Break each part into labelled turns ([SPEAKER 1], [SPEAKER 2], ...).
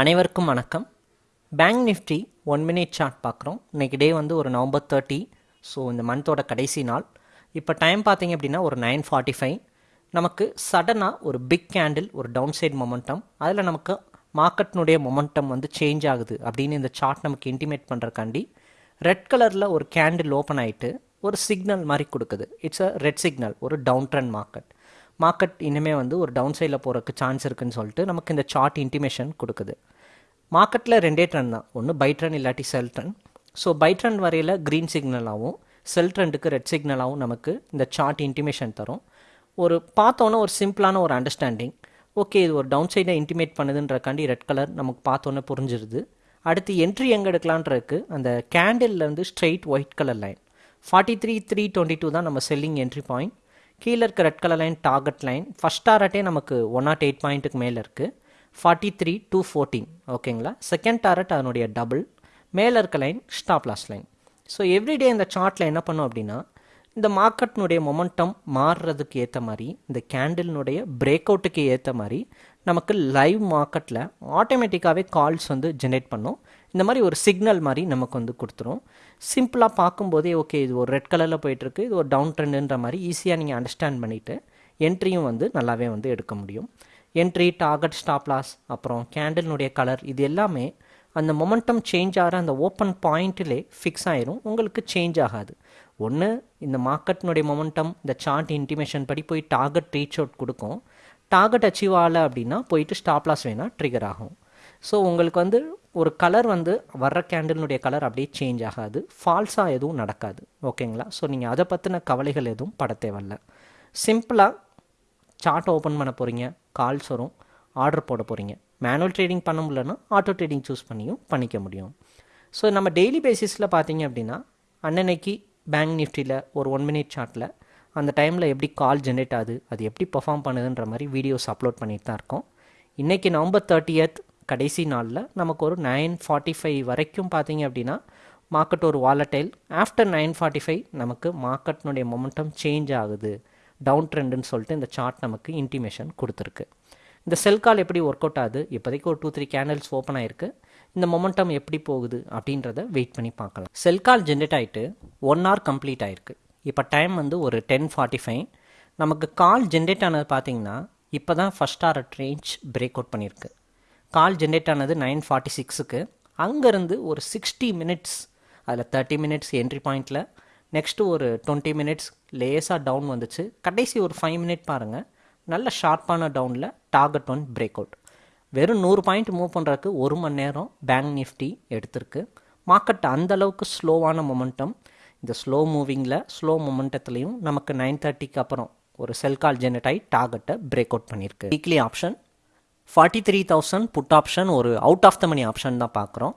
[SPEAKER 1] அனைவருக்கும் வணக்கம். Bank Nifty one minute chart பார்க்குறோம். இன்றைக்கி டே வந்து ஒரு நவம்பர் தேர்ட்டி ஸோ இந்த மந்தோட கடைசி நாள். இப்போ டைம் பார்த்தீங்க அப்படின்னா ஒரு நைன் ஃபார்ட்டி ஃபைவ் நமக்கு சடனாக ஒரு பிக் கேண்டில் ஒரு டவுன் சைட் மொமெண்டம் அதில் நமக்கு மார்க்கெட்னுடைய மொமெண்டம் வந்து சேஞ்ச் ஆகுது அப்படின்னு இந்த சார்ட் நமக்கு இன்டிமேட் பண்ணுறக்காண்டி ரெட் கலரில் ஒரு கேண்டில் ஓப்பன் ஆகிட்டு ஒரு சிக்னல் மாதிரி கொடுக்குது. இட்ஸ் அ ரெட் சிக்னல் ஒரு டவுன் ட்ரெண்ட் மார்க்கெட் மார்க்கெட் இனிமேல் வந்து ஒரு டவுன் சைடில் போகிறதுக்கு சான்ஸ் இருக்குன்னு சொல்லிட்டு நமக்கு இந்த சார்ட் இன்டிமேஷன் கொடுக்குது. மார்க்கெட்டில் ரெண்டே ட்ரெண்ட் தான். ஒன்று பை ட்ரெண்ட் இல்லாட்டி sell trend so buy trend வரையில் க்ரீன் சிக்னலாகவும் செல் ட்ரெண்டுக்கு ரெட் சிக்னலாகவும் நமக்கு இந்த சார்ட் இன்டிமேஷன் தரும். ஒரு பார்த்தோன்னே ஒரு சிம்பிளான ஒரு அண்டர்ஸ்டாண்டிங் ஓகே இது ஒரு டவுன் சைடை இன்டிமேட் பண்ணுதுன்றக்காண்டி ரெட் கலர் நமக்கு பார்த்தோன்னே புரிஞ்சிருது. அடுத்து என்ட்ரி எங்கே எடுக்கலான்றதுக்கு அந்த கேண்டில்லேருந்து straight white colour line forty three three twenty two தான் நம்ம செல்லிங் என்ட்ரி பாயிண்ட் கீழே இருக்க red colour line target line first டாரட்டே நமக்கு ஒன் நாட் எயிட் பாயிண்ட்டுக்கு மேலே இருக்குது ஃபார்ட்டி த்ரீ டூ ஃபோர்டீன் ஓகேங்களா செகண்ட் டாரட் அதனுடைய டபுள் மேலே இருக்க line stop loss line so everyday இந்த சார்ட்டில் என்ன பண்ணோம் அப்படின்னா இந்த மார்க்கெட்னுடைய மொமெண்டம் மாறுறதுக்கு ஏற்ற மாதிரி இந்த கேண்டில்னுடைய பிரேக் அவுட்டுக்கு ஏற்ற மாதிரி நமக்கு லைவ் மார்க்கெட்டில் ஆட்டோமேட்டிக்காகவே கால்ஸ் வந்து ஜென்ரேட் பண்ணும். இந்த மாதிரி ஒரு சிக்னல் மாதிரி நமக்கு வந்து கொடுத்துரும். சிம்பிளாக பார்க்கும்போதே ஓகே இது ஒரு ரெட் கலரில் போயிட்டுருக்கு இது ஒரு டவுன் ட்ரெண்டுன்ற மாதிரி ஈஸியாக நீங்கள் அண்டர்ஸ்டாண்ட் பண்ணிவிட்டு என்ட்ரியும் வந்து நல்லாவே வந்து எடுக்க முடியும். என்ட்ரி டார்கெட் ஸ்டாப்லாஸ் அப்புறம் கேண்டில்னுடைய கலர் இது எல்லாமே அந்த மொமெண்டம் சேஞ்ச் ஆகிற அந்த ஓப்பன் பாயிண்ட்டிலே ஃபிக்ஸ் ஆயிரும் உங்களுக்கு சேஞ்ச் ஆகாது. ஒன்று இந்த மார்க்கெட்னுடைய மொமெண்டம் இந்த சார்ட் இன்டிமேஷன் படி போய் டார்கெட் ரீச் அவுட் கொடுக்கும். டார்கெட் அச்சீவ் ஆகலை அப்படின்னா போயிட்டு ஸ்டாப்லாஸ் வேணால் ட்ரிகர் ஆகும். ஸோ உங்களுக்கு வந்து ஒரு கலர் வந்து வர்ற கேண்டில்னுடைய கலர் அப்படியே சேஞ்ச் ஆகாது. ஃபால்ஸாக எதுவும் நடக்காது. ஓகேங்களா ஸோ நீங்கள் அதை பற்றின கவலைகள் எதுவும் பட தேவையில்ல. சிம்பிளாக சார்ட் ஓப்பன் பண்ண போகிறீங்க கால்ஸ் வரும். ஆர்டர் போட போகிறீங்க மேனுவல் ட்ரேடிங் பண்ண முடியலன்னா ஆட்டோ ட்ரேடிங் சூஸ் பண்ணியும் பண்ணிக்க முடியும். ஸோ நம்ம டெய்லி பேசிஸில் பார்த்தீங்க அப்படின்னா அன்னன்னைக்கு பேங்க் நிஃப்டியில் ஒரு ஒன் மினிட் சார்ட்டில் அந்த டைமில் எப்படி கால் ஜென்ரேட் ஆகுது அது எப்படி பர்ஃபார்ம் பண்ணுதுன்ற மாதிரி வீடியோஸ் அப்லோட் பண்ணிட்டு தான் இருக்கோம். இன்றைக்கி நவம்பர் தேர்ட்டியத் கடைசி நாளில் நமக்கு ஒரு நைன் ஃபார்ட்டி ஃபைவ் வரைக்கும் பார்த்தீங்க அப்படின்னா மார்க்கெட் ஒரு volatile after nine forty five நமக்கு மார்க்கெட்னுடைய மொமெண்டம் சேஞ்ச் ஆகுது. டவுன் ட்ரெண்டுன்னு சொல்லிட்டு இந்த சார்ட் நமக்கு இன்டிமேஷன் கொடுத்துருக்கு. இந்த செல் கால் எப்படி ஒர்க் அவுட் ஆகுது? இப்போதைக்கு ஒரு டூ த்ரீ கேண்டல்ஸ் ஓப்பன் ஆயிருக்கு. இந்த மொமெண்டம் எப்படி போகுது அப்படின்றத வெயிட் பண்ணி பார்க்கலாம். செல் கால் ஜென்ரேட் ஆகிட்டு ஒன் ஹவர் கம்ப்ளீட் ஆயிருக்கு. இப்போ டைம் வந்து ஒரு டென் ஃபார்ட்டி ஃபைவ் நமக்கு கால் ஜென்ரேட் ஆனது பார்த்தீங்கன்னா இப்போ தான் first hour range break out பண்ணியிருக்கு கால் ஜென்ரேட் ஆனது நைன் ஃபார்ட்டி சிக்ஸுக்கு அங்கேருந்து ஒரு சிக்ஸ்டி மினிட்ஸ் அதில் தேர்ட்டி மினிட்ஸ் என்ட்ரி பாயிண்டில் நெக்ஸ்ட்டு ஒரு டுவெண்ட்டி மினிட்ஸ் லேஸாக டவுன் வந்துச்சு. கடைசி ஒரு ஃபைவ் மினிட் பாருங்கள் நல்ல ஷார்ப்பான டவுனில் டார்கெட் ஒன் பிரேக் அவுட் வெறும் நூறு பாயிண்ட் மூவ் பண்ணுறதுக்கு ஒரு மணி நேரம் பேங்க் நிஃப்டி எடுத்திருக்கு. மார்க்கெட் அந்தளவுக்கு ஸ்லோவான மொமெண்டம் இந்த ஸ்லோ மூவிங்கில் ஸ்லோ மொமெண்டத்துலேயும் நமக்கு நைன் தேர்ட்டிக்கு அப்புறம் ஒரு செல் கால் ஜெனரேட் ஆகி டார்கெட்டை பிரேக் அவுட் பண்ணியிருக்கு. Weekly option forty three thousand put option ஒரு out of the money option தான் பார்க்குறோம்.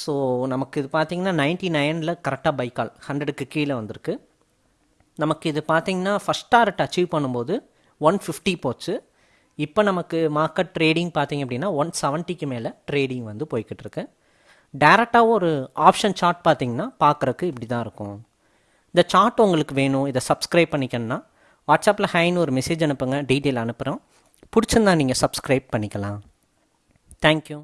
[SPEAKER 1] ஸோ நமக்கு இது பார்த்திங்கன்னா நைன்ட்டி நைனில் கரெக்டாக பைக்கால் ஹண்ட்ரடுக்கு கீழே வந்திருக்கு. நமக்கு இது பார்த்திங்கன்னா ஃபஸ்ட் டார்ட் அச்சீவ் பண்ணும்போது ஒன் ஃபிஃப்டி போச்சு. இப்போ நமக்கு மார்க்கெட் ட்ரேடிங் பார்த்திங்க அப்படின்னா ஒன் செவன்ட்டிக்கு மேலே ட்ரேடிங் வந்து போய்கிட்டு இருக்கு. டேரெக்டாக ஒரு ஆப்ஷன் சார்ட் பார்த்திங்கன்னா பார்க்குறக்கு இப்படி தான் இருக்கும். இந்த சார்ட் உங்களுக்கு வேணும். இதை சப்ஸ்கிரைப் பண்ணிக்கணுன்னா வாட்ஸ்அப்பில் ஹைன்னு ஒரு மெசேஜ் அனுப்புங்க. டீட்டெயில் அனுப்புகிறோம் பிடிச்சிருந்தா நீங்கள் சப்ஸ்கிரைப் பண்ணிக்கலாம். தேங்க்யூ